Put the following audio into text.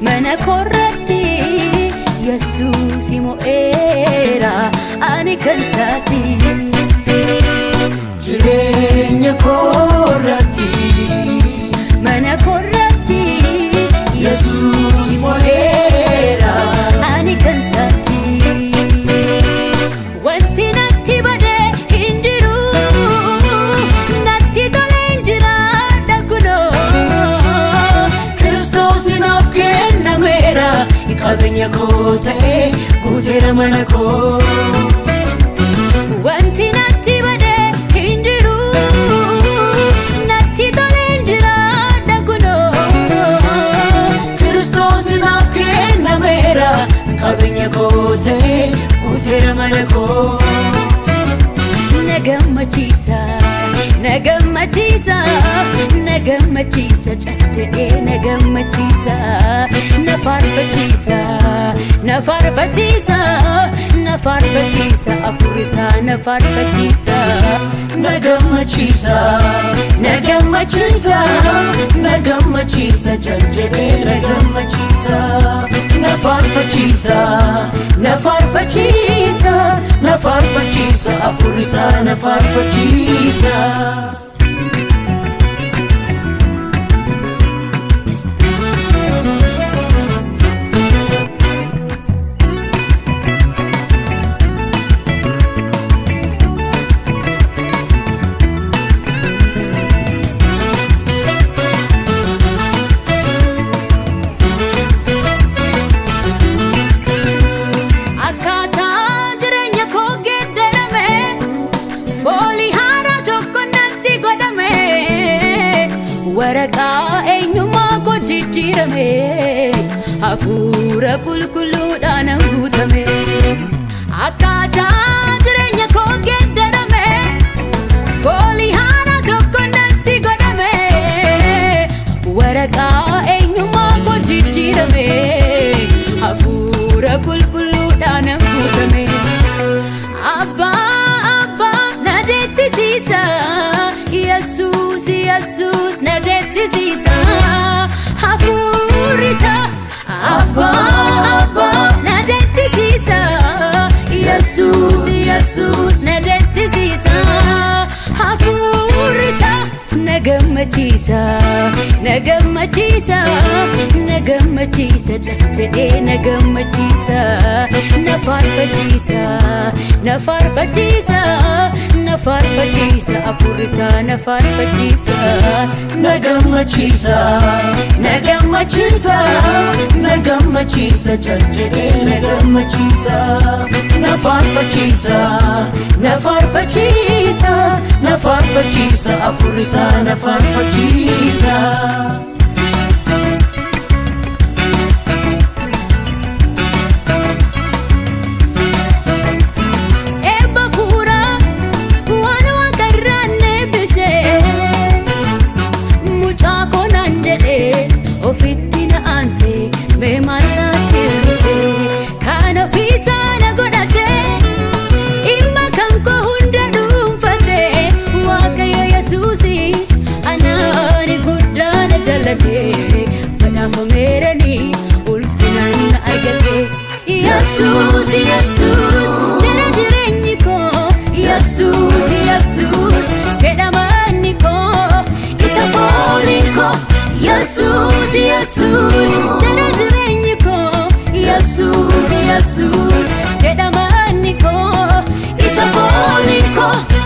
mana korratti yesuus mo'eera ani kan saati qabeenya koo ta'ee guuteera mana koo. Wanti natti badee hin jiru natti toleen jira dhagunoo kiristoos naaf kennameera qabeenya koo ta'ee guuteera mana koo. Na gammachiisa. na gammachiisa na gammachiisa cacca'ee na gammachiisa na faarfachiisa na faarfachiisa na faarfachiisa afurisaa na faarfachiisa na gammachiisa na gammachiisa na gammachiisa cacca'ee na gammachiisa. farfachiisa na farfachiisa na farfachiisa afur na farfachiisa guutame hafuura qulqulluudhaan guutame akkaataa jireenya koo geeddarame foolii haaraa tokko natti godhame waraqaa eenyummaa koo jijjiirame hafuura qulqulluudhaan guutame abbaa abbaa na deettisiisa yesuus yesuus na deettisiisa. aku risau Apa-apa nada tersisa Yesus, Yesus nada tersisa Aku risau Nagamachisa, nagamachisa, nagamachisa, chachade nagamachisa, nafarfachisa, nafarfachisa, nafarfachisa, afurisa, nafarfachisa. na gammachiisa na gammachiisa na gammachiisa jalchidhee na gammachiisa na faarfachiisa na faarfachiisa afurisaa na faarfachiisa. Yesus, Yesus, dara jireenyi koo Yesus, Yesus, fedha isa foolii koo Yesus, Yesus, dara isa foolii